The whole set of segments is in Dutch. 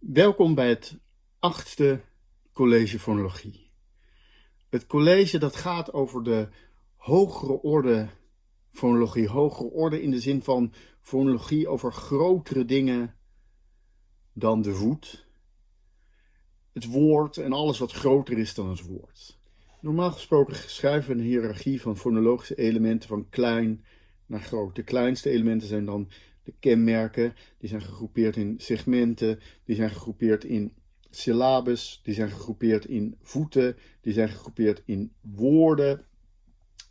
Welkom bij het achtste college fonologie. Het college dat gaat over de hogere orde fonologie. Hogere orde in de zin van fonologie over grotere dingen dan de voet. Het woord en alles wat groter is dan het woord. Normaal gesproken schrijven we een hiërarchie van fonologische elementen van klein naar groot. De kleinste elementen zijn dan kenmerken, die zijn gegroepeerd in segmenten, die zijn gegroepeerd in syllabes, die zijn gegroepeerd in voeten, die zijn gegroepeerd in woorden.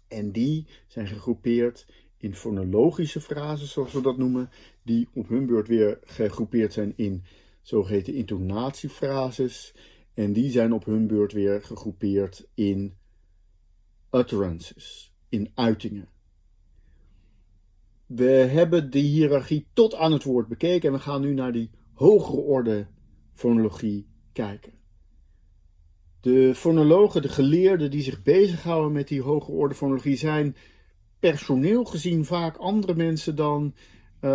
En die zijn gegroepeerd in fonologische frases, zoals we dat noemen, die op hun beurt weer gegroepeerd zijn in zogeheten intonatiefrases. En die zijn op hun beurt weer gegroepeerd in utterances, in uitingen. We hebben de hiërarchie tot aan het woord bekeken en we gaan nu naar die hogere orde fonologie kijken. De fonologen, de geleerden die zich bezighouden met die hogere orde fonologie zijn personeel gezien vaak andere mensen dan uh,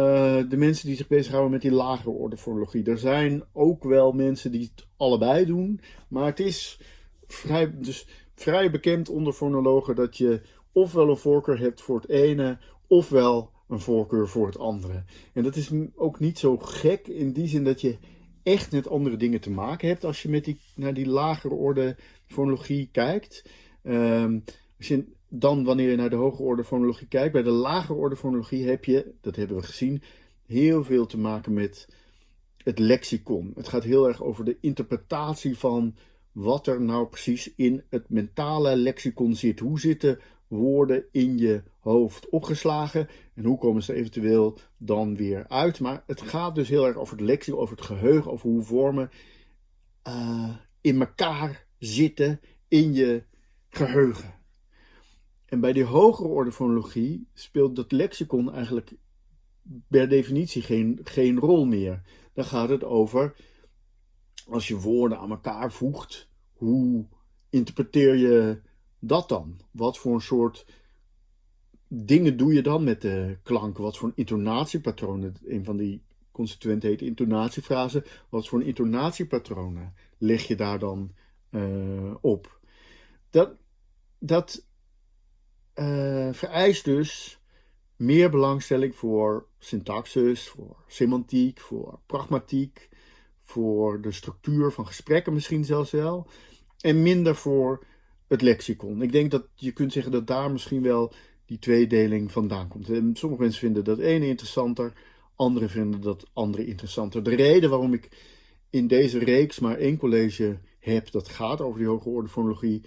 de mensen die zich bezighouden met die lagere orde fonologie. Er zijn ook wel mensen die het allebei doen, maar het is vrij, dus vrij bekend onder fonologen dat je ofwel een voorkeur hebt voor het ene, ofwel een voorkeur voor het andere. En dat is ook niet zo gek in die zin dat je echt met andere dingen te maken hebt als je met die, naar die lagere orde fonologie kijkt. Um, als je, dan wanneer je naar de hoge orde fonologie kijkt, bij de lagere orde fonologie heb je, dat hebben we gezien, heel veel te maken met het lexicon. Het gaat heel erg over de interpretatie van wat er nou precies in het mentale lexicon zit. Hoe zitten woorden in je hoofd opgeslagen en hoe komen ze eventueel dan weer uit. Maar het gaat dus heel erg over het lexicon, over het geheugen, over hoe vormen uh, in elkaar zitten in je geheugen. En bij die hogere orde fonologie speelt dat lexicon eigenlijk per definitie geen, geen rol meer. Dan gaat het over, als je woorden aan elkaar voegt, hoe interpreteer je dat dan? Wat voor een soort dingen doe je dan met de klanken? Wat voor een intonatiepatronen? Een van die constituenten heet intonatiefrase. Wat voor een intonatiepatronen leg je daar dan uh, op? Dat, dat uh, vereist dus meer belangstelling voor syntaxis, voor semantiek, voor pragmatiek, voor de structuur van gesprekken misschien zelfs wel. En minder voor het lexicon. Ik denk dat je kunt zeggen dat daar misschien wel die tweedeling vandaan komt. En sommige mensen vinden dat ene interessanter, anderen vinden dat andere interessanter. De reden waarom ik in deze reeks maar één college heb dat gaat over die hoge orde fonologie,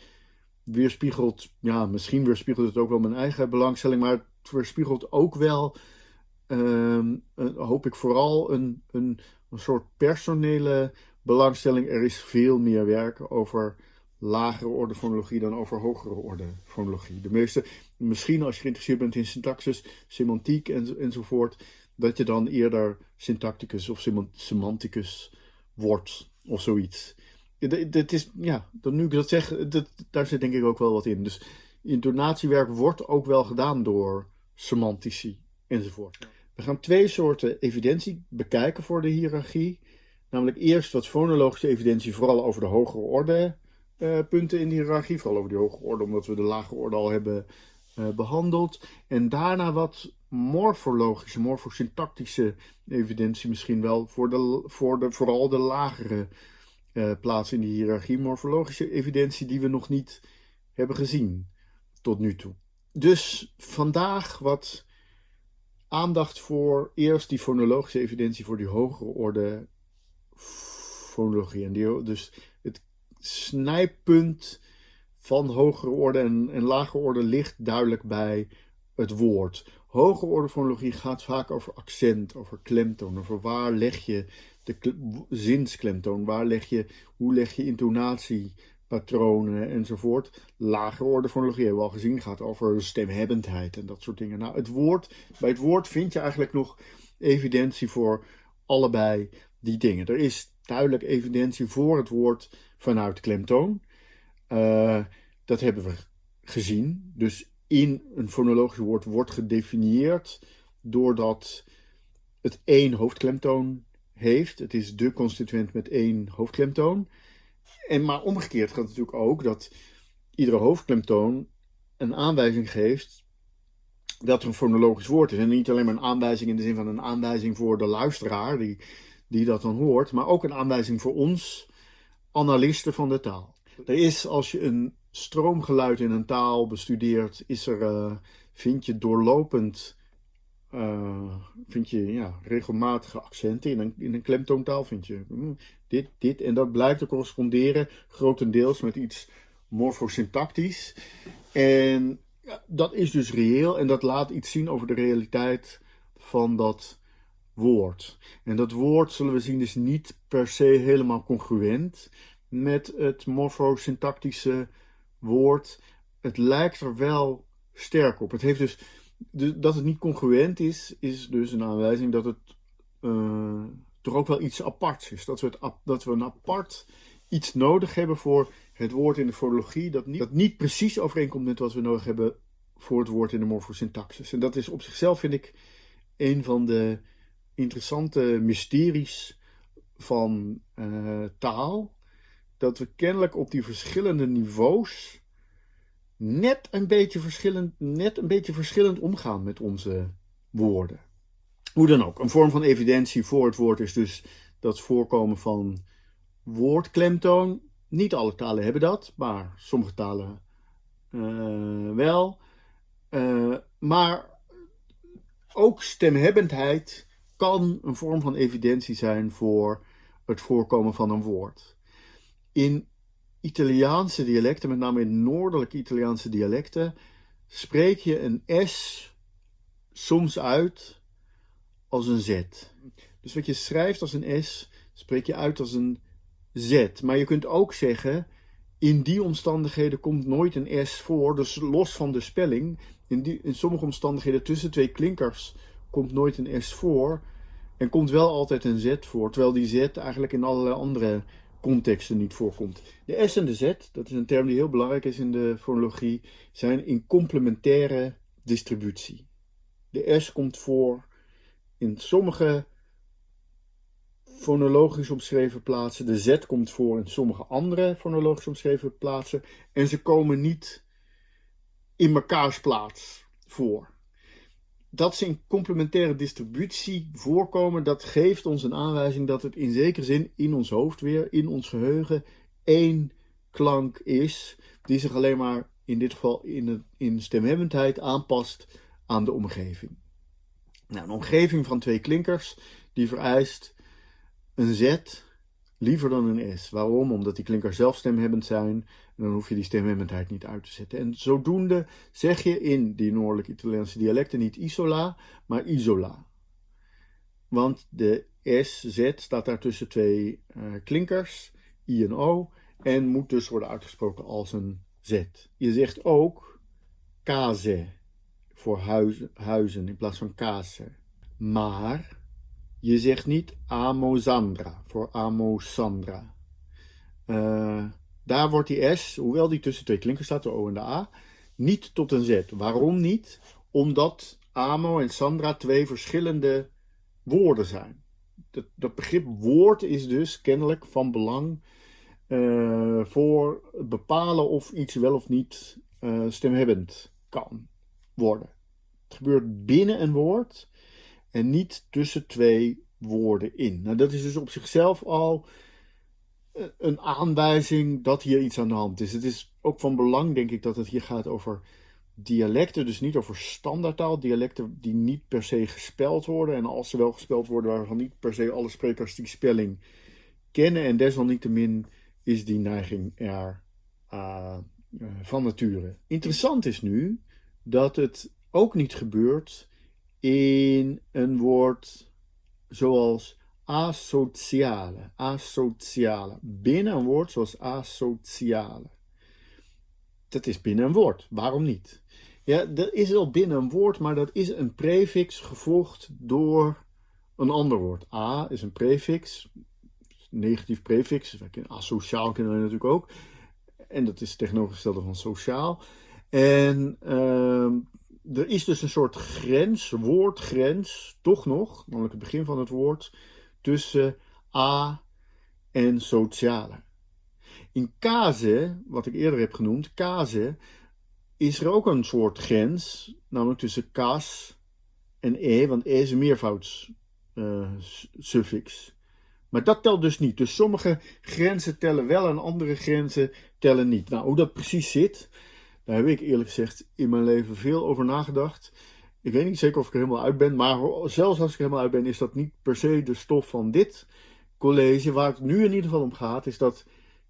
weerspiegelt, ja, misschien weerspiegelt het ook wel mijn eigen belangstelling, maar het weerspiegelt ook wel, uh, hoop ik vooral, een, een, een soort personele belangstelling. Er is veel meer werk over lagere orde fonologie dan over hogere orde fonologie. De meeste, misschien als je geïnteresseerd bent in syntaxis, semantiek en, enzovoort, dat je dan eerder syntacticus of semanticus wordt of zoiets. Dit is, ja, dan nu ik dat zeg, dat, daar zit denk ik ook wel wat in. Dus intonatiewerk wordt ook wel gedaan door semantici enzovoort. We gaan twee soorten evidentie bekijken voor de hiërarchie. Namelijk eerst wat fonologische evidentie, vooral over de hogere orde uh, punten in de hiërarchie. Vooral over die hoge orde, omdat we de lage orde al hebben behandeld. En daarna wat morfologische, morfosyntactische evidentie misschien wel. Voor, de, voor de, vooral de lagere uh, plaats in de hiërarchie. Morfologische evidentie die we nog niet hebben gezien tot nu toe. Dus vandaag wat aandacht voor eerst die fonologische evidentie voor die hogere orde fonologie. En die, dus het snijpunt van hogere orde en, en orde ligt duidelijk bij het woord. Hogere orde fonologie gaat vaak over accent, over klemtoon, over waar leg je de zinsklemtoon, waar leg je, hoe leg je intonatiepatronen enzovoort. Lagere orde fonologie hebben we al gezien, gaat over stemhebbendheid en dat soort dingen. Nou, het woord, bij het woord vind je eigenlijk nog evidentie voor allebei die dingen. Er is duidelijk evidentie voor het woord vanuit klemtoon. Uh, dat hebben we gezien. Dus in een fonologisch woord wordt gedefinieerd doordat het één hoofdklemtoon heeft. Het is de constituent met één hoofdklemtoon. En maar omgekeerd gaat het natuurlijk ook dat iedere hoofdklemtoon een aanwijzing geeft dat er een fonologisch woord is. En niet alleen maar een aanwijzing in de zin van een aanwijzing voor de luisteraar die, die dat dan hoort, maar ook een aanwijzing voor ons, analisten van de taal. Er is, als je een stroomgeluid in een taal bestudeert, is er, uh, vind je doorlopend uh, vind je ja, regelmatige accenten. In een, in een klemtoontaal vind je mm, dit, dit. En dat blijkt te corresponderen grotendeels met iets morfosyntactisch. En ja, dat is dus reëel en dat laat iets zien over de realiteit van dat woord. En dat woord, zullen we zien, is niet per se helemaal congruent met het morfosyntactische woord. Het lijkt er wel sterk op. Het heeft dus dat het niet congruent is, is dus een aanwijzing dat het uh, toch ook wel iets aparts is. Dat we, het, dat we een apart iets nodig hebben voor het woord in de fonologie dat niet, dat niet precies overeenkomt met wat we nodig hebben voor het woord in de morfosyntaxis. En dat is op zichzelf, vind ik, een van de interessante mysteries van uh, taal. Dat we kennelijk op die verschillende niveaus net een beetje verschillend, net een beetje verschillend omgaan met onze woorden. Hoe dan ook, een vorm van evidentie voor het woord is dus dat voorkomen van woordklemtoon. Niet alle talen hebben dat, maar sommige talen uh, wel. Uh, maar ook stemhebbendheid kan een vorm van evidentie zijn voor het voorkomen van een woord. In Italiaanse dialecten, met name in noordelijke Italiaanse dialecten, spreek je een S soms uit als een Z. Dus wat je schrijft als een S, spreek je uit als een Z. Maar je kunt ook zeggen, in die omstandigheden komt nooit een S voor, dus los van de spelling. In, in sommige omstandigheden tussen twee klinkers komt nooit een S voor en komt wel altijd een Z voor, terwijl die Z eigenlijk in allerlei andere contexten niet voorkomt. De S en de Z, dat is een term die heel belangrijk is in de fonologie, zijn in complementaire distributie. De S komt voor in sommige fonologisch omschreven plaatsen. De Z komt voor in sommige andere fonologisch omschreven plaatsen. En ze komen niet in mekaars plaats voor dat ze in complementaire distributie voorkomen, dat geeft ons een aanwijzing dat het in zekere zin in ons hoofd weer, in ons geheugen, één klank is, die zich alleen maar in dit geval in, stemhebbendheid aanpast aan de omgeving. Nou, een omgeving van twee klinkers, die vereist een Z liever dan een S. Waarom? Omdat die klinkers zelf stemhebbend zijn en dan hoef je die stemhebbendheid niet uit te zetten. En zodoende zeg je in die noordelijke Italiaanse dialecten niet isola, maar isola. Want de S, Z staat daar tussen twee uh, klinkers, I en O, en moet dus worden uitgesproken als een Z. Je zegt ook case voor huizen, in plaats van case. Maar je zegt niet amosandra voor amosandra. Uh, daar wordt die S, hoewel die tussen twee klinkers staat, de O en de A, niet tot een Z. Waarom niet? Omdat Amo en Sandra twee verschillende woorden zijn. Dat, dat begrip woord is dus kennelijk van belang uh, voor bepalen of iets wel of niet uh, stemhebbend kan worden. Het gebeurt binnen een woord en niet tussen twee woorden in. Nou, dat is dus op zichzelf al een aanwijzing dat hier iets aan de hand is. Het is ook van belang, denk ik, dat het hier gaat over dialecten, dus niet over standaardtaal, dialecten die niet per se gespeld worden. En als ze wel gespeld worden, waarvan niet per se alle sprekers die spelling kennen. En desalniettemin is die neiging er uh, van nature. Interessant is nu dat het ook niet gebeurt in een woord zoals asociale. Asociale. Binnen een woord zoals asociale. Dat is binnen een woord. Waarom niet? Ja, dat is wel binnen een woord, maar dat is een prefix gevolgd door een ander woord. A is een prefix, negatief prefix, asociaal kennen we natuurlijk ook. En dat is tegenovergestelde van sociaal. En uh, er is dus een soort grens, woordgrens, toch nog, namelijk het begin van het woord, tussen a en sociale. In case, wat ik eerder heb genoemd, case, is er ook een soort grens, namelijk tussen cas en e, want e is een meervoudssuffix. Uh, maar dat telt dus niet. Dus sommige grenzen tellen wel en andere grenzen tellen niet. Nou, hoe dat precies zit, daar heb ik eerlijk gezegd in mijn leven veel over nagedacht. Ik weet niet zeker of ik er helemaal uit ben, maar zelfs als ik er helemaal uit ben, is dat niet per se de stof van dit college. Waar het nu in ieder geval om gaat, is dat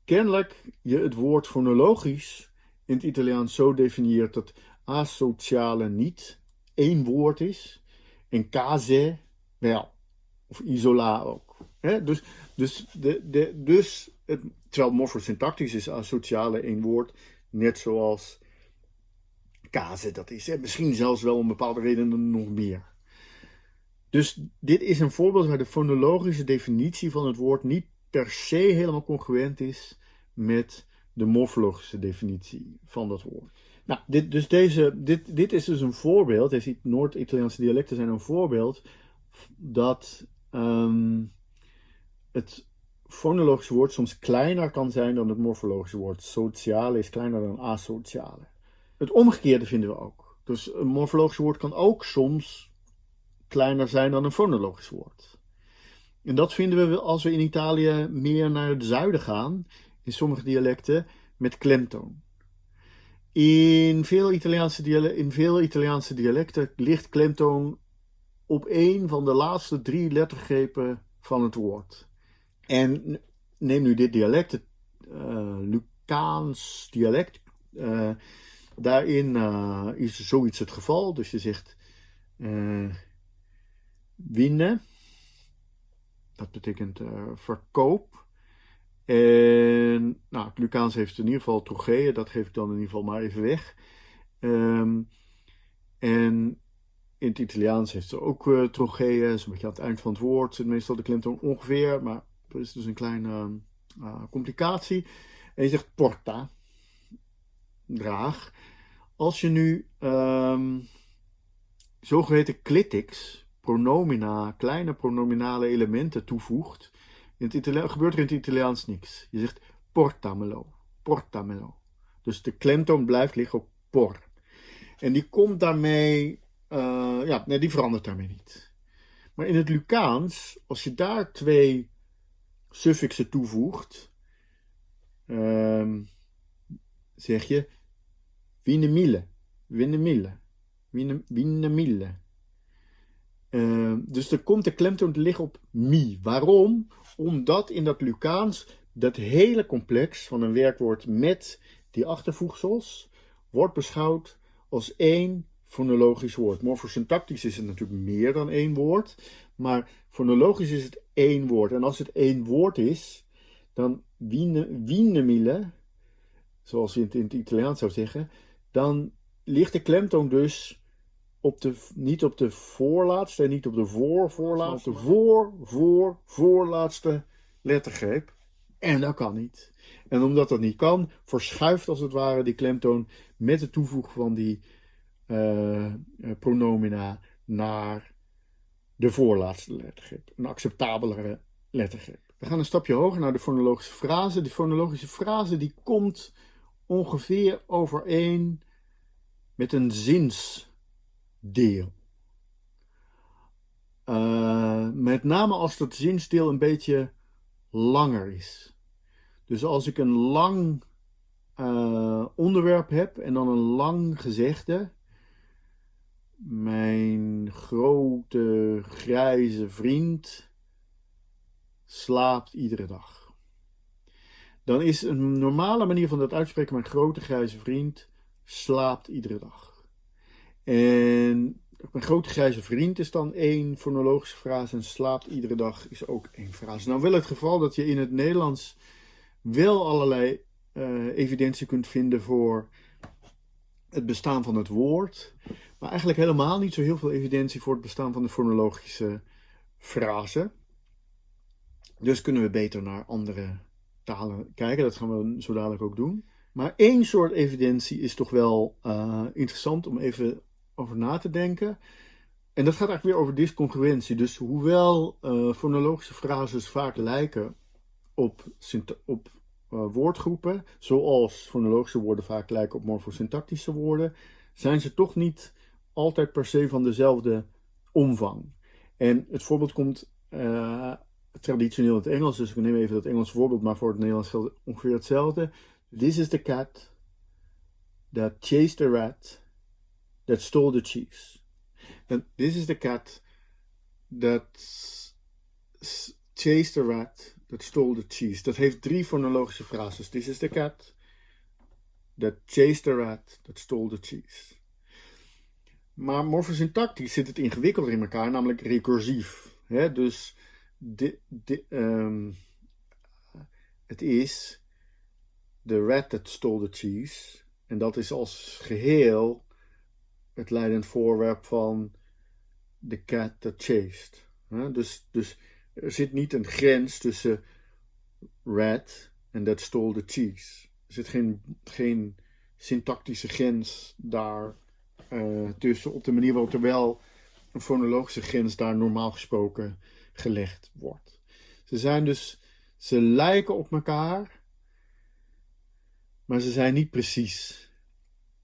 kennelijk je het woord fonologisch in het Italiaans zo definieert dat asociale niet één woord is en case wel, of isola ook. Dus, dus, de, de, dus het, terwijl morfosyntactisch is asociale één woord, net zoals case dat is. Hè? Misschien zelfs wel om bepaalde redenen nog meer. Dus dit is een voorbeeld waar de fonologische definitie van het woord niet per se helemaal congruent is met de morfologische definitie van dat woord. Nou, dit, dus deze, dit, dit is dus een voorbeeld, deze Noord-Italiaanse dialecten zijn een voorbeeld dat ehm, het fonologische woord soms kleiner kan zijn dan het morfologische woord. Sociale is kleiner dan asociale. Het omgekeerde vinden we ook. Dus een morfologisch woord kan ook soms kleiner zijn dan een fonologisch woord. En dat vinden we als we in Italië meer naar het zuiden gaan, in sommige dialecten, met klemtoon. In veel Italiaanse, dialecten, in veel Italiaanse dialecten ligt klemtoon op een van de laatste drie lettergrepen van het woord. En neem nu dit dialect, het uh, Lucaans dialect. Uh, daarin uh, is zoiets het geval. Dus je zegt winnen. Dat betekent verkoop. En nou, het Lucaans heeft in ieder geval trocheeën. Dat geef ik dan in ieder geval maar even weg. Um, en in het Italiaans heeft ze ook uh. Dat is beetje aan het eind van het woord. Zit meestal de klemtoon ongeveer. Maar er is dus een kleine uh, complicatie. En je zegt porta. Draag. Als je nu um, zogeheten clitics, pronomina, kleine pronominale elementen toevoegt in het gebeurt er in het Italiaans niks. Je zegt portamelo, portamelo. Dus de klemtoon blijft liggen op por. En die komt daarmee, uh, ja, nee, die verandert daarmee niet. Maar in het Lucaans, als je daar twee suffixen toevoegt, um, zeg je winemille, winemille, winemille. Uh, dus er komt de klemtoon te liggen op mi. Waarom? Omdat in dat Lucaans dat hele complex van een werkwoord met die achtervoegsels wordt beschouwd als één fonologisch woord. Morfosyntactisch is het natuurlijk meer dan één woord, maar fonologisch is het één woord. En als het één woord is, dan wienemille, zoals je het in het Italiaans zou zeggen, dan ligt de klemtoon dus op de, niet op de voorlaatste en niet op de voor voorlaatste, voor, voor, voorlaatste lettergreep. En dat kan niet. En omdat dat niet kan, verschuift als het ware die klemtoon met het toevoegen van die uh, pronomina naar de voorlaatste lettergreep. Een acceptabelere lettergreep. We gaan een stapje hoger naar de fonologische frase. De fonologische frase die komt ongeveer overeen met een zins deel. Uh, met name als dat zinsdeel een beetje langer is. Dus als ik een lang uh, onderwerp heb en dan een lang gezegde. Mijn grote grijze vriend slaapt iedere dag. Dan is een normale manier van dat uitspreken: mijn grote grijze vriend slaapt iedere dag. En mijn grote grijze vriend is dan één fonologische frase en slaapt iedere dag is ook één frase. Nou wel het geval dat je in het Nederlands wel allerlei uh, evidentie kunt vinden voor het bestaan van het woord, maar eigenlijk helemaal niet zo heel veel evidentie voor het bestaan van de fonologische frase. Dus kunnen we beter naar andere talen kijken, dat gaan we zo dadelijk ook doen. Maar één soort evidentie is toch wel uh, interessant om even over na te denken. en dat gaat eigenlijk weer over discongruentie. Dus hoewel uh, fonologische frases vaak lijken op, op uh, woordgroepen, zoals fonologische woorden vaak lijken op morfosyntactische woorden, zijn ze toch niet altijd per se van dezelfde omvang. En het voorbeeld komt traditioneel in het Engels, dus ik neem even dat Engelse voorbeeld, maar voor het Nederlands geldt ongeveer hetzelfde. This is the cat that chased the rat that stole the cheese. And this is the cat that chased the rat that stole the cheese. Dat heeft drie fonologische frases. This is the cat that chased the rat that stole the cheese. Maar morfosyntactisch zit het ingewikkelder in elkaar, namelijk recursief. Dus um, het is the rat that stole the cheese. En dat is als geheel het leidend voorwerp van the cat that chased. Dus, dus er zit niet een grens tussen rat en that stole the cheese. Er zit geen, geen syntactische grens daar uh, tussen op de manier waarop er wel een fonologische grens daar normaal gesproken gelegd wordt. Ze zijn dus, ze lijken op elkaar, maar ze zijn niet precies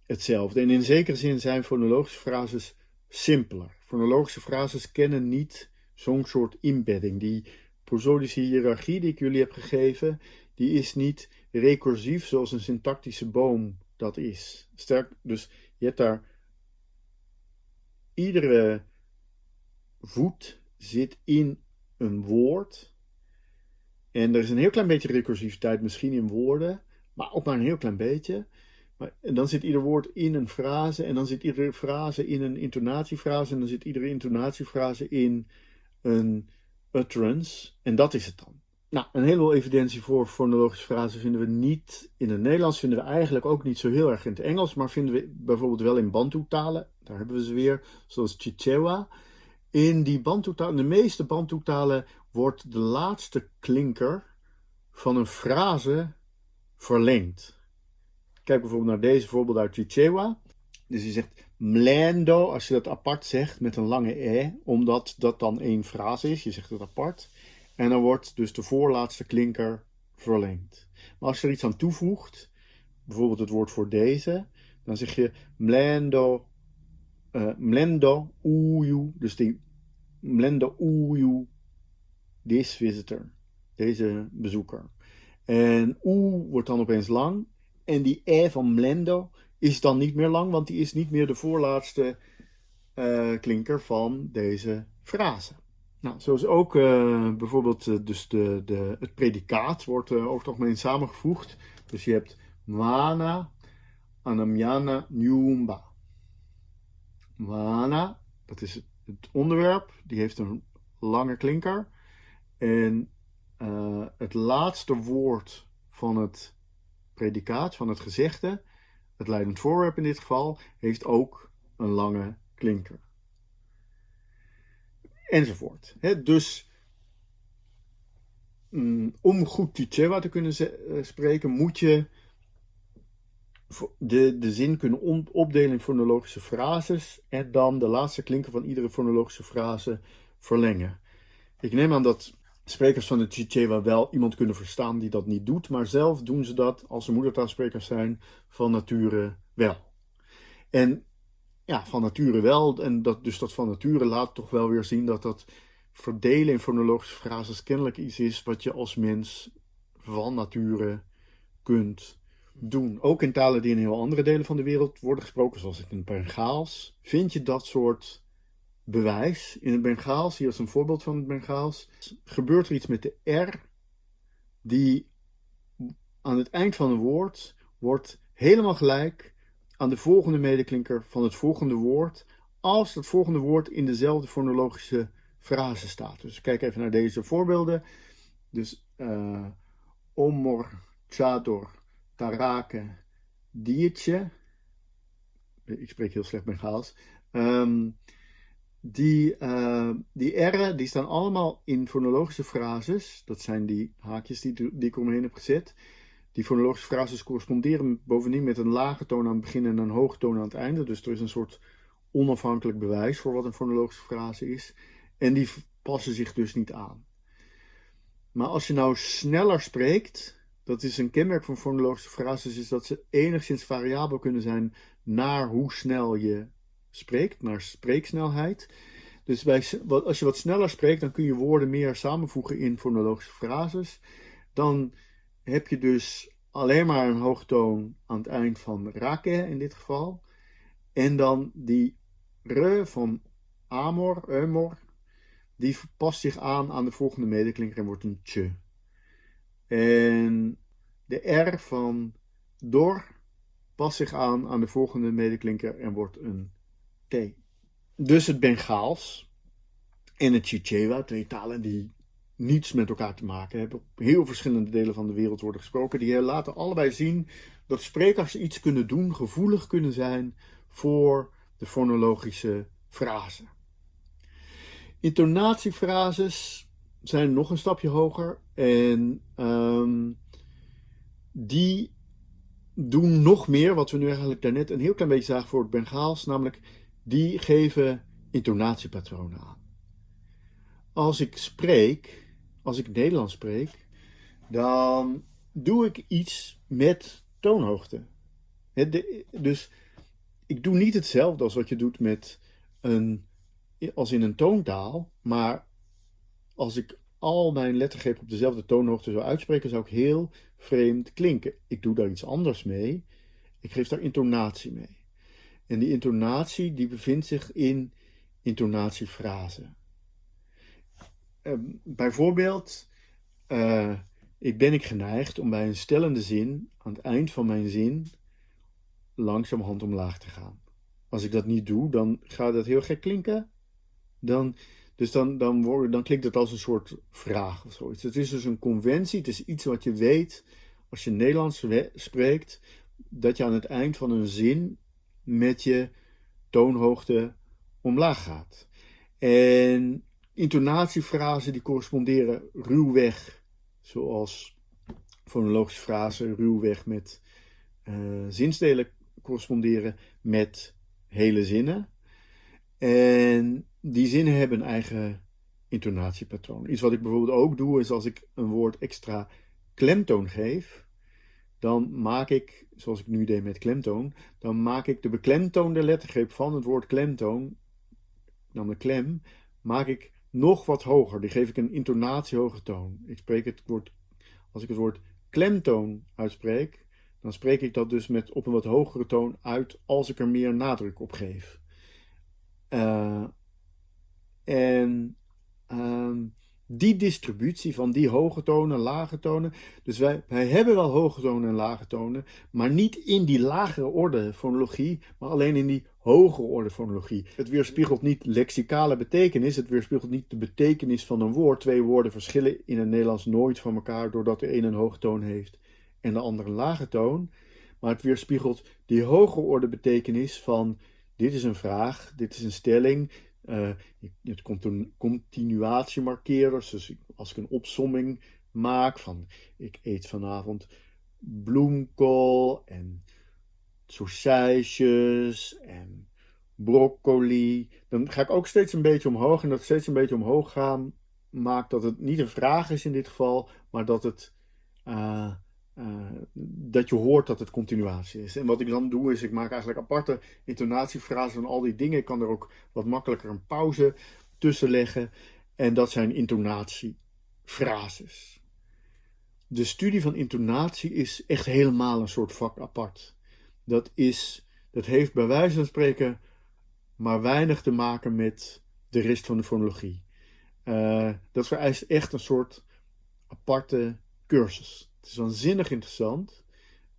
hetzelfde. En in zekere zin zijn fonologische frases simpeler. Fonologische frases kennen niet zo'n soort embedding. Die prosodische hiërarchie die ik jullie heb gegeven, die is niet recursief zoals een syntactische boom dat is. Sterk, dus je hebt daar iedere voet zit in een woord. En er is een heel klein beetje recursiviteit misschien in woorden, maar ook maar een heel klein beetje. Maar, en dan zit ieder woord in een frase en dan zit iedere frase in een intonatiefrase en dan zit iedere intonatiefrase in een utterance. En dat is het dan. Nou, een heleboel evidentie voor fonologische frasen vinden we niet in het Nederlands, vinden we eigenlijk ook niet zo heel erg in het Engels, maar vinden we bijvoorbeeld wel in Bantu-talen. Daar hebben we ze weer, zoals Chichewa. In die Bantu-talen, de meeste Bantu-talen, wordt de laatste klinker van een frase verlengd. Kijk bijvoorbeeld naar deze voorbeeld uit Chichewa. Dus je zegt mlendo, als je dat apart zegt met een lange e, omdat dat dan één frase is. Je zegt het apart. En dan wordt dus de voorlaatste klinker verlengd. Maar als je er iets aan toevoegt, bijvoorbeeld het woord voor deze, dan zeg je mlendo, uh, mlendo uyu, dus die mlendo uyu, this visitor, deze bezoeker. En u wordt dan opeens lang en die e van mlendo is dan niet meer lang, want die is niet meer de voorlaatste uh, klinker van deze frase. Nou, zoals ook uh, bijvoorbeeld uh, dus de, de, het predicaat wordt over het algemeen samengevoegd. Dus je hebt Mana, Anamyana, Nyumba. Mana, dat is het onderwerp, die heeft een lange klinker. En het laatste woord van het predicaat, van het gezegde, het leidend voorwerp in dit geval, heeft ook een lange klinker enzovoort. dus mm, om goed Chichewa te kunnen uh, spreken, moet je de, de zin kunnen opdelen in fonologische frases en dan de laatste klinker van iedere fonologische frase verlengen. Ik neem aan dat sprekers van de Chichewa wel iemand kunnen verstaan die dat niet doet, maar zelf doen ze dat als ze moedertaalsprekers zijn van nature wel. En ja, van nature wel. En dat, dus dat van nature laat toch wel weer zien dat dat verdelen in fonologische frases kennelijk iets is wat je als mens van nature kunt doen. Ook in talen die in heel andere delen van de wereld worden gesproken, zoals in het Bengaals, vind je dat soort bewijs. In het Bengaals, hier is een voorbeeld van het Bengaals, gebeurt er iets met de R, die aan het eind van een woord wordt helemaal gelijk aan de volgende medeklinker van het volgende woord als het volgende woord in dezelfde fonologische frase staat. Dus kijk even naar deze voorbeelden. Dus uh, omor, chador, tarake, diertje. Ik spreek heel slecht Bengaals. Um, die, uh, die R'en die staan allemaal in fonologische frases. Dat zijn die haakjes die, die ik omheen heb gezet. Die fonologische frases corresponderen bovendien met een lage toon aan het begin en een hoge toon aan het einde. Dus er is een soort onafhankelijk bewijs voor wat een fonologische frase is. En die passen zich dus niet aan. Maar als je nou sneller spreekt, dat is een kenmerk van fonologische frases, is dat ze enigszins variabel kunnen zijn naar hoe snel je spreekt, naar spreeksnelheid. Dus als je wat sneller spreekt, dan kun je woorden meer samenvoegen in fonologische frases. Dan heb je dus alleen maar een hoogtoon aan het eind van rake in dit geval. En dan die re van amor, eumor, die past zich aan aan de volgende medeklinker en wordt een tje. En de r van dor past zich aan aan de volgende medeklinker en wordt een Dus het Bengaals en het Chichewa, twee talen die niets met elkaar te maken hebben, op heel verschillende delen van de wereld worden gesproken, die laten allebei zien dat sprekers iets kunnen doen, gevoelig kunnen zijn voor de fonologische frase. Intonatiefrases zijn nog een stapje hoger en um, die doen nog meer, wat we nu eigenlijk daarnet een heel klein beetje zagen voor het Bengaals, namelijk die geven intonatiepatronen aan. Als ik spreek, als ik Nederlands spreek, dan doe ik iets met toonhoogte. dus ik doe niet hetzelfde als wat je doet met een, als in een toontaal, maar als ik al mijn lettergrepen op dezelfde toonhoogte zou uitspreken, zou ik heel vreemd klinken. Ik doe daar iets anders mee. Ik geef daar intonatie mee. En die intonatie die bevindt zich in intonatiefrasen. Uh, bijvoorbeeld, uh, ik ben ik geneigd om bij een stellende zin, aan het eind van mijn zin, langzamerhand omlaag te gaan. Als ik dat niet doe, dan gaat dat heel gek klinken. Dan, dus dan, dan, word, dan klinkt het als een soort vraag of zoiets. Het is dus een conventie, het is iets wat je weet als je Nederlands spreekt, dat je aan het eind van een zin met je toonhoogte omlaag gaat. En intonatiefrasen die corresponderen ruwweg, zoals fonologische frasen ruwweg met uh, zinsdelen corresponderen met hele zinnen. En die zinnen hebben een eigen intonatiepatroon. Iets wat ik bijvoorbeeld ook doe, is als ik een woord extra klemtoon geef, dan maak ik, zoals ik nu deed met klemtoon, dan maak ik de beklemtoonde lettergreep van het woord klemtoon, namelijk klem, maak ik nog wat hoger. Die geef ik een intonatiehoge toon. Ik spreek het woord, als ik het woord klemtoon uitspreek, dan spreek ik dat dus met op een wat hogere toon uit als ik er meer nadruk op geef. Uh, en uh, die distributie van die hoge tonen, lage tonen. Dus wij, wij hebben wel hoge tonen en lage tonen, maar niet in die lagere orde fonologie, maar alleen in die hogere orde fonologie. Het weerspiegelt niet lexicale betekenis, het weerspiegelt niet de betekenis van een woord. Twee woorden verschillen in het Nederlands nooit van elkaar doordat de een een hoge toon heeft en de ander een lage toon. Maar het weerspiegelt die hogere orde betekenis van dit is een vraag, dit is een stelling, uh, het continuatiemarkeerders. Dus als ik een opsomming maak van ik eet vanavond bloemkool en saucijsjes en broccoli. Dan ga ik ook steeds een beetje omhoog. En dat steeds een beetje omhoog gaan maakt dat het niet een vraag is in dit geval, maar dat het uh, uh, dat je hoort dat het continuatie is. En wat ik dan doe is, ik maak eigenlijk aparte intonatiefrasen van al die dingen. Ik kan er ook wat makkelijker een pauze tussen leggen. En dat zijn intonatiefrases. De studie van intonatie is echt helemaal een soort vak apart. Dat, is, dat heeft bij wijze van spreken maar weinig te maken met de rest van de fonologie. Uh, dat vereist echt een soort aparte cursus. Het is waanzinnig interessant.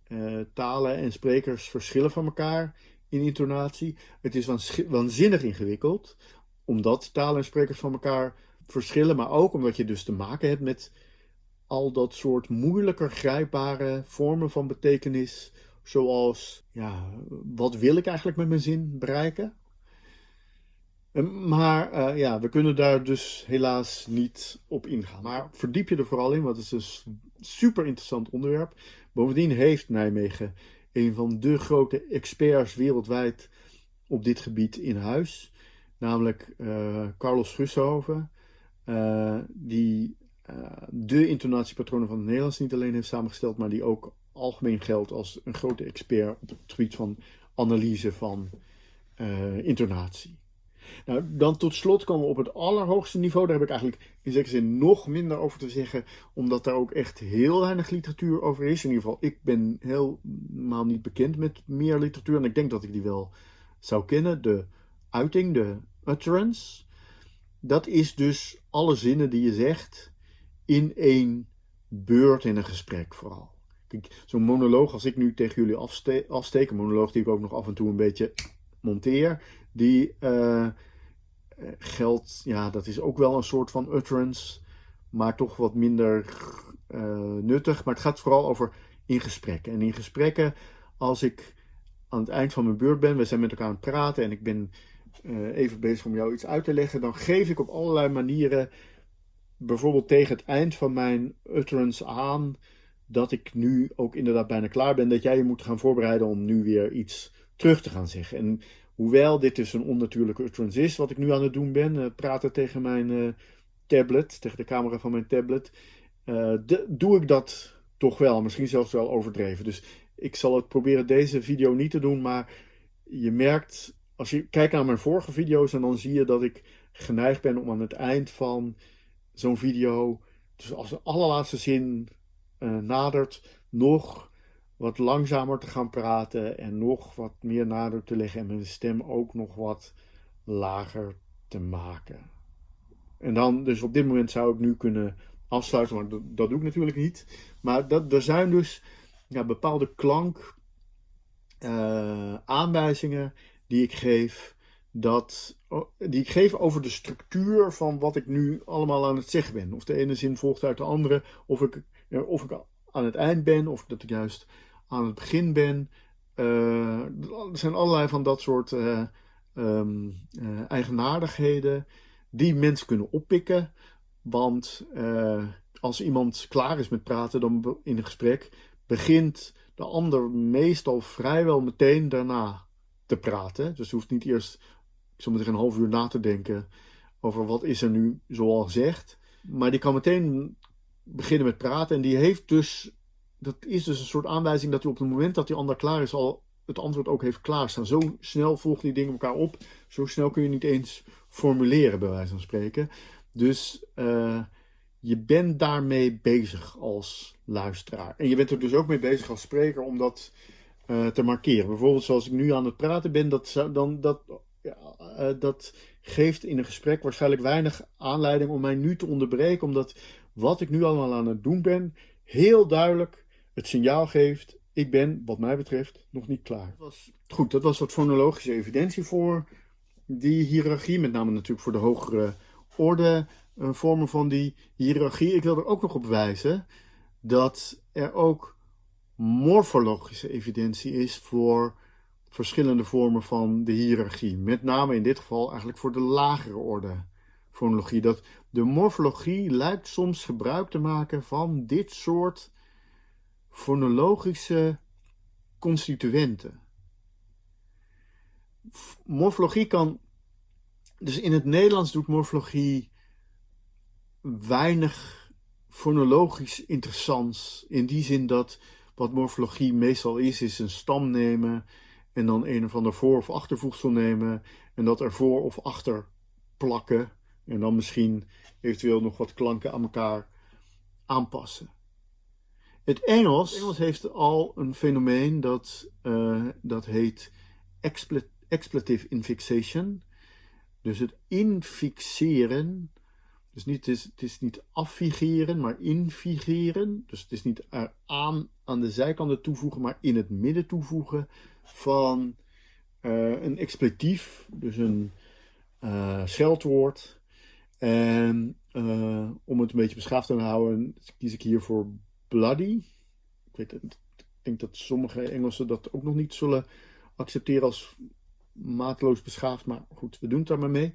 Uh, talen en sprekers verschillen van elkaar in intonatie. Het is waanzinnig ingewikkeld, omdat talen en sprekers van elkaar verschillen, maar ook omdat je dus te maken hebt met al dat soort moeilijker grijpbare vormen van betekenis, zoals, ja, wat wil ik eigenlijk met mijn zin bereiken? Maar uh, ja, we kunnen daar dus helaas niet op ingaan. Maar verdiep je er vooral in, want het is een super interessant onderwerp. Bovendien heeft Nijmegen een van de grote experts wereldwijd op dit gebied in huis. Namelijk Carlos Schushoven, die de intonatiepatronen van het Nederlands niet alleen heeft samengesteld, maar die ook algemeen geldt als een grote expert op het gebied van analyse van intonatie. Nou, dan tot slot komen we op het allerhoogste niveau. Daar heb ik eigenlijk in zekere zin nog minder over te zeggen, omdat daar ook echt heel weinig literatuur over is. In ieder geval, ik ben helemaal niet bekend met meer literatuur en ik denk dat ik die wel zou kennen. De uiting, de utterance, dat is dus alle zinnen die je zegt in één beurt in een gesprek vooral. Zo'n monoloog, als ik nu tegen jullie afsteek, een monoloog die ik ook nog af en toe een beetje monteer, die uh, geldt, ja, dat is ook wel een soort van utterance, maar toch wat minder uh, nuttig. Maar het gaat vooral over in gesprekken. En in gesprekken, als ik aan het eind van mijn beurt ben, we zijn met elkaar aan het praten en ik ben uh, even bezig om jou iets uit te leggen, dan geef ik op allerlei manieren, bijvoorbeeld tegen het eind van mijn utterance aan, dat ik nu ook inderdaad bijna klaar ben, dat jij je moet gaan voorbereiden om nu weer iets terug te gaan zeggen. En Hoewel dit dus een onnatuurlijke is, wat ik nu aan het doen ben, uh, praten tegen mijn uh, tablet, tegen de camera van mijn tablet, uh, de, doe ik dat toch wel, misschien zelfs wel overdreven. Dus ik zal het proberen deze video niet te doen, maar je merkt, als je kijkt naar mijn vorige video's, en dan zie je dat ik geneigd ben om aan het eind van zo'n video, dus als de allerlaatste zin nadert, nog wat langzamer te gaan praten en nog wat meer nadruk te leggen en mijn stem ook nog wat lager te maken. En dan, dus op dit moment zou ik nu kunnen afsluiten, maar dat, doe ik natuurlijk niet. Maar dat, er zijn dus ja, bepaalde klank uh, aanwijzingen die ik geef, dat, die ik geef over de structuur van wat ik nu allemaal aan het zeggen ben. Of de ene zin volgt uit de andere, of ik, of ik aan het eind ben, of dat ik juist aan het begin ben. Uh, er zijn allerlei van dat soort uh, um, uh, eigenaardigheden die mensen kunnen oppikken. Want als iemand klaar is met praten dan in een gesprek, begint de ander meestal vrijwel meteen daarna te praten. Dus je hoeft niet eerst, ik een half uur na te denken over wat is er nu zoal gezegd. Maar die kan meteen beginnen met praten en die heeft dus dat is dus een soort aanwijzing dat hij op het moment dat die ander klaar is al het antwoord ook heeft klaarstaan. Zo snel volgen die dingen elkaar op. Zo snel kun je niet eens formuleren, bij wijze van spreken. Dus uh, je bent daarmee bezig als luisteraar. En je bent er dus ook mee bezig als spreker om dat uh, te markeren. Bijvoorbeeld zoals ik nu aan het praten ben, dat, dan, dat, ja, uh, dat geeft in een gesprek waarschijnlijk weinig aanleiding om mij nu te onderbreken. Omdat wat ik nu allemaal aan het doen ben, heel duidelijk het signaal geeft, ik ben, wat mij betreft, nog niet klaar. Was, goed, dat was wat fonologische evidentie voor die hiërarchie, met name natuurlijk voor de hogere orde uh, vormen van die hiërarchie. Ik wil er ook nog op wijzen dat er ook morfologische evidentie is voor verschillende vormen van de hiërarchie. Met name in dit geval eigenlijk voor de lagere orde fonologie. Dat de morfologie lijkt soms gebruik te maken van dit soort fonologische constituenten. Morfologie kan, dus in het Nederlands doet morfologie weinig fonologisch interessants. In die zin dat wat morfologie meestal is, is een stam nemen en dan een of ander voor- of achtervoegsel nemen en dat ervoor of achter plakken en dan misschien eventueel nog wat klanken aan elkaar aanpassen. Het Engels, Engels heeft al een fenomeen dat, uh, dat heet expletive infixation. Dus het infixeren. Dus niet, het, is, het is niet affigeren, maar infigeren. Dus het is niet aan, aan de zijkanten toevoegen, maar in het midden toevoegen van uh, een expletief. Dus een uh, scheldwoord. En om het een beetje beschaafd te houden, kies ik hier voor bloody. Ik, weet, ik denk dat sommige Engelsen dat ook nog niet zullen accepteren als maatloos beschaafd. Maar goed, we doen het daar maar mee.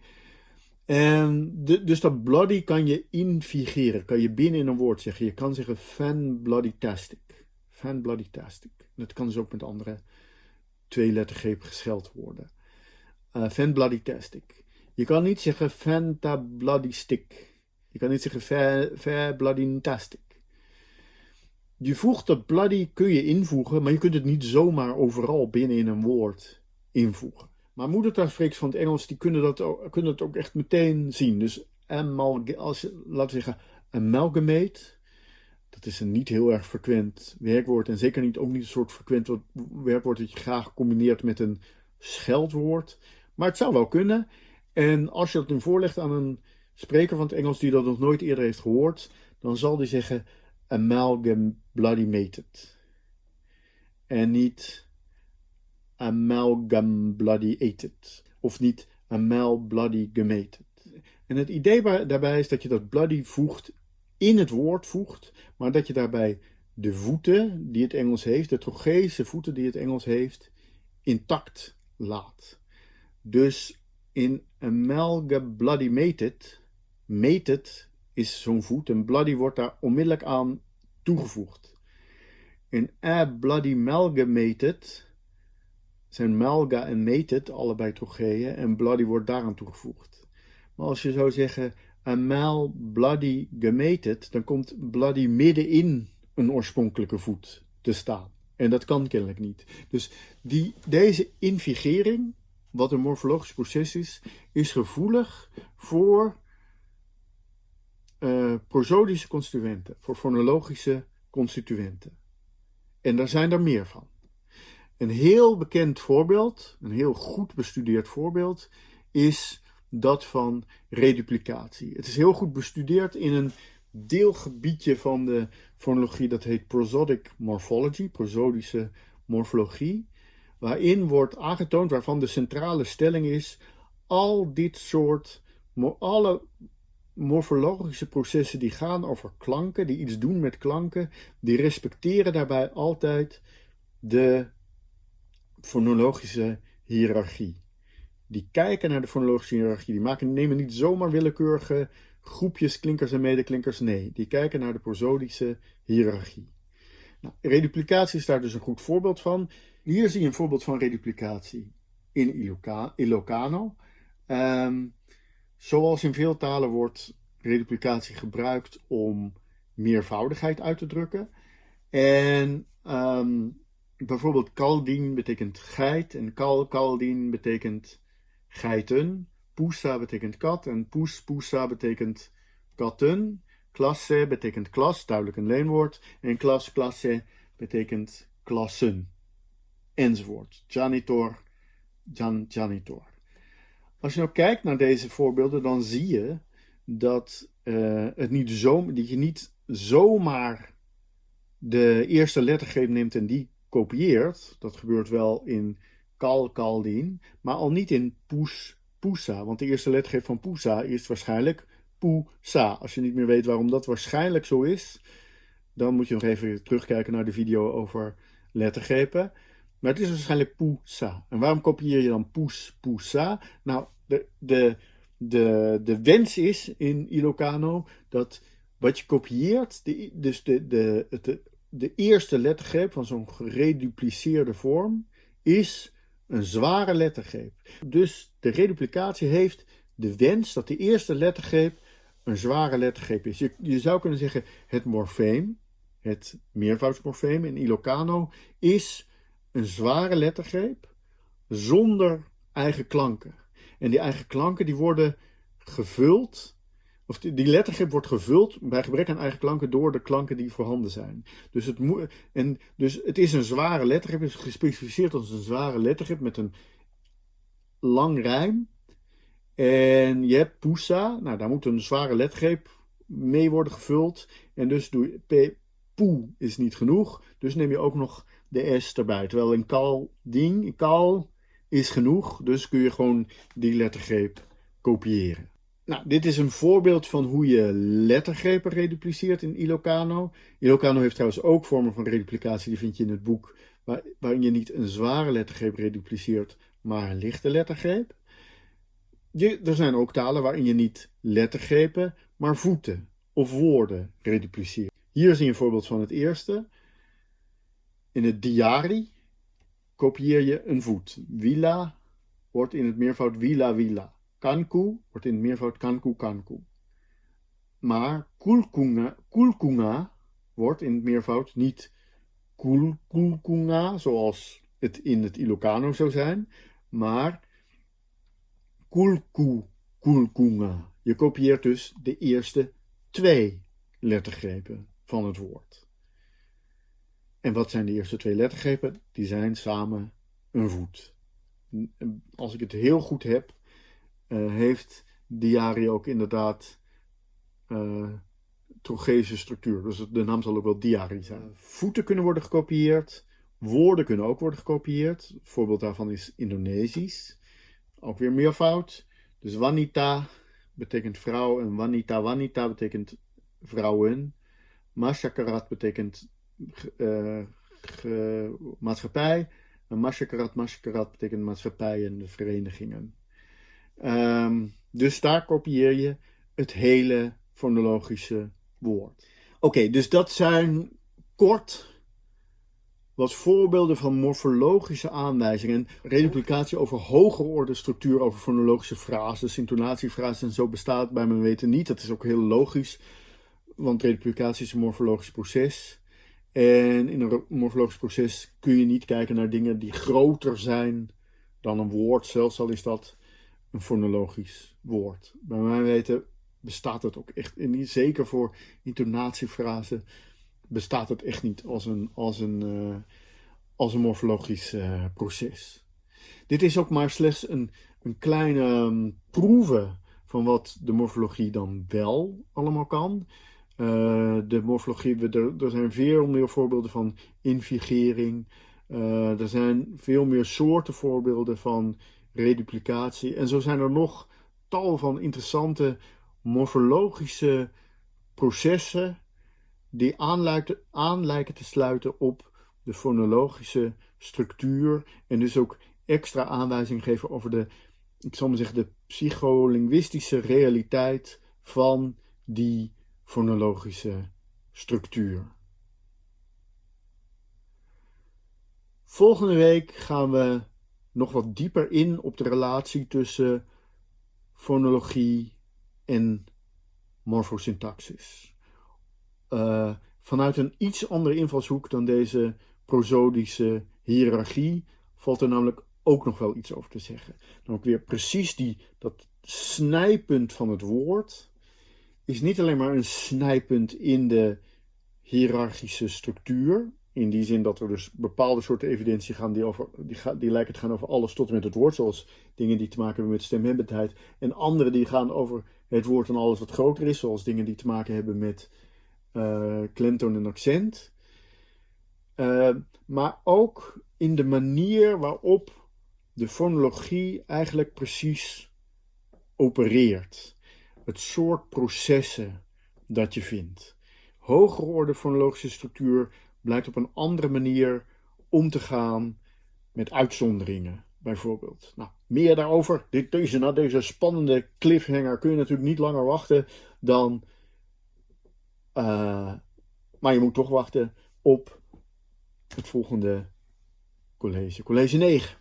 En de, dus dat bloody kan je infigeren. Kan je binnen in een woord zeggen. Je kan zeggen fan bloody tastic. Fan bloody tastic. Dat kan dus ook met andere twee lettergrepen gescheld worden. uh, fan bloody tastic. Je kan niet zeggen fanta bloody stick. Je kan niet zeggen fair, fair bloody tastic. Je voegt dat bloody kun je invoegen, maar je kunt het niet zomaar overal binnen in een woord invoegen. Maar moedertaalsprekers van het Engels die kunnen dat, ook, kunnen dat ook echt meteen zien. Dus als laten we zeggen, amalgamate, dat is een niet heel erg frequent werkwoord. En zeker niet, ook niet een soort frequent werkwoord dat je graag combineert met een scheldwoord. Maar het zou wel kunnen. En als je dat nu voorlegt aan een spreker van het Engels die dat nog nooit eerder heeft gehoord, dan zal die zeggen amalgam bloody mated. En niet amalgam bloody ated. Of niet amal bloody gemated. En het idee daarbij is dat je dat bloody voegt, in het woord voegt, maar dat je daarbij de voeten die het Engels heeft, de trogese voeten die het Engels heeft, intact laat. Dus in amalgam bloody mated, mated is zo'n voet en bloody wordt daar onmiddellijk aan toegevoegd. In a bloody amalgamated zijn malga en mated allebei trocheeën en bloody wordt daaraan toegevoegd. Maar als je zou zeggen amal bloody gemated, dan komt bloody middenin een oorspronkelijke voet te staan. En dat kan kennelijk niet. Dus die, deze invigering, wat een morfologisch proces is, is gevoelig voor uh, prosodische constituenten, voor fonologische constituenten. En daar zijn er meer van. Een heel bekend voorbeeld, een heel goed bestudeerd voorbeeld, is dat van reduplicatie. Het is heel goed bestudeerd in een deelgebiedje van de fonologie dat heet prosodic morphology, prosodische morfologie, waarin wordt aangetoond, waarvan de centrale stelling is, al dit soort, alle morfologische processen die gaan over klanken, die iets doen met klanken, die respecteren daarbij altijd de fonologische hiërarchie. Die kijken naar de fonologische hiërarchie, die maken, nemen niet zomaar willekeurige groepjes klinkers en medeklinkers, nee, die kijken naar de prosodische hiërarchie. Nou, reduplicatie is daar dus een goed voorbeeld van. Hier zie je een voorbeeld van reduplicatie in Ilocano. Um, Zoals in veel talen wordt reduplicatie gebruikt om meervoudigheid uit te drukken. En ehm, bijvoorbeeld kaldien betekent geit en kal kaldien betekent geiten. Pusa betekent kat en poes pusa betekent katten. Klasse betekent klas, duidelijk een leenwoord. En klas klasse betekent klassen. Enzovoort. Janitor, jan, janitor. Als je nou kijkt naar deze voorbeelden, dan zie je dat, uh, het niet zo, dat je niet zomaar de eerste lettergreep neemt en die kopieert. Dat gebeurt wel in kal, kaldien, maar al niet in poes, poesa. Want de eerste lettergreep van poesa is waarschijnlijk poesa. Als je niet meer weet waarom dat waarschijnlijk zo is, dan moet je nog even terugkijken naar de video over lettergrepen. Maar het is waarschijnlijk poesa. En waarom kopieer je dan poes, poesa? Nou, de, de, de, de wens is in Ilocano dat wat je kopieert, de, dus de, de, de, de eerste lettergreep van zo'n geredupliceerde vorm, is een zware lettergreep. Dus de reduplicatie heeft de wens dat de eerste lettergreep een zware lettergreep is. Je, je zou kunnen zeggen het morfeem, het meervoudsmorfeem in Ilocano, is een zware lettergreep zonder eigen klanken. En die eigen klanken die worden gevuld, of die, lettergreep wordt gevuld bij gebrek aan eigen klanken door de klanken die voorhanden zijn. Dus het, en, dus het is een zware lettergreep, het is gespecificeerd als een zware lettergreep met een lang rijm. En je hebt pusa, nou daar moet een zware lettergreep mee worden gevuld. En dus doe je, poe is niet genoeg, dus neem je ook nog de S erbij. Terwijl in kal ding, kal is genoeg, dus kun je gewoon die lettergreep kopiëren. Nou, dit is een voorbeeld van hoe je lettergrepen redupliceert in Ilocano. Ilocano heeft trouwens ook vormen van reduplicatie, die vind je in het boek, waar, waarin je niet een zware lettergreep redupliceert, maar een lichte lettergreep. Je, er zijn ook talen waarin je niet lettergrepen, maar voeten of woorden redupliceert. Hier zie je een voorbeeld van het eerste. In het diari kopieer je een voet. Villa, wordt in het meervoud wila wila. Kanku wordt in het meervoud kanku kanku. Maar kulkunga, kulkunga wordt in het meervoud niet kulkulkunga, zoals het in het Ilocano zou zijn, maar kulku kulkunga. Je kopieert dus de eerste twee lettergrepen van het woord. En wat zijn de eerste twee lettergrepen? Die zijn samen een voet. Als ik het heel goed heb, uh, heeft diari ook inderdaad uh, structuur. Dus de naam zal ook wel diari zijn. Voeten kunnen worden gekopieerd. Woorden kunnen ook worden gekopieerd. Een voorbeeld daarvan is Indonesisch. Ook weer meervoud. Dus wanita betekent vrouw en wanita wanita betekent vrouwen. Masyakarat betekent uh, maatschappij. En masyakarat, masyakarat betekent maatschappij en de verenigingen. Um, dus daar kopieer je het hele fonologische woord. Oké, dus dat zijn kort wat voorbeelden van morfologische aanwijzingen. Reduplicatie over hogere orde structuur, over fonologische frases, intonatiefrases en zo bestaat bij mijn weten niet. Dat is ook heel logisch, want reduplicatie is een morfologisch proces. En in een morfologisch proces kun je niet kijken naar dingen die groter zijn dan een woord, zelfs al is dat een fonologisch woord. Bij mijn weten bestaat het ook echt, en zeker voor intonatiefrasen, bestaat het echt niet als een, als een, uh, als een morfologisch uh, proces. Dit is ook maar slechts een, een kleine proeve van wat de morfologie dan wel allemaal kan. Uh, de morfologie, er, er zijn veel meer voorbeelden van invigering. er zijn veel meer soorten voorbeelden van reduplicatie. En zo zijn er nog tal van interessante morfologische processen die aan lijken te sluiten op de fonologische structuur en dus ook extra aanwijzing geven over de, ik zal maar zeggen, de psycholinguïstische realiteit van die fonologische structuur. Volgende week gaan we nog wat dieper in op de relatie tussen fonologie en morfosyntaxis. Uh, vanuit een iets andere invalshoek dan deze prosodische hiërarchie valt er namelijk ook nog wel iets over te zeggen. Dan ook weer precies die, dat snijpunt van het woord is niet alleen maar een snijpunt in de hiërarchische structuur, in die zin dat er dus bepaalde soorten evidentie gaan die, over, die, die lijken te gaan over alles tot en met het woord. Zoals dingen die te maken hebben met stemhebbendheid. En andere die gaan over het woord en alles wat groter is. Zoals dingen die te maken hebben met uh, klemtoon en accent. Uh, maar ook in de manier waarop de fonologie eigenlijk precies opereert. Het soort processen dat je vindt. Hogere orde fonologische structuur blijkt op een andere manier om te gaan met uitzonderingen, bijvoorbeeld. Nou, meer daarover, dit, deze, na deze spannende cliffhanger kun je natuurlijk niet langer wachten dan... Uh, maar je moet toch wachten op het volgende college, college 9.